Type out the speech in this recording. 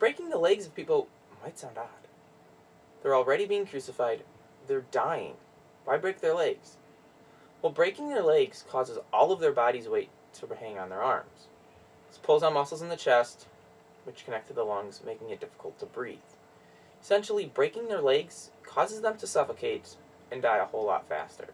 Breaking the legs of people might sound odd. They're already being crucified, they're dying. Why break their legs? Well, breaking their legs causes all of their body's weight to hang on their arms. This pulls on muscles in the chest, which connect to the lungs, making it difficult to breathe. Essentially, breaking their legs causes them to suffocate and die a whole lot faster.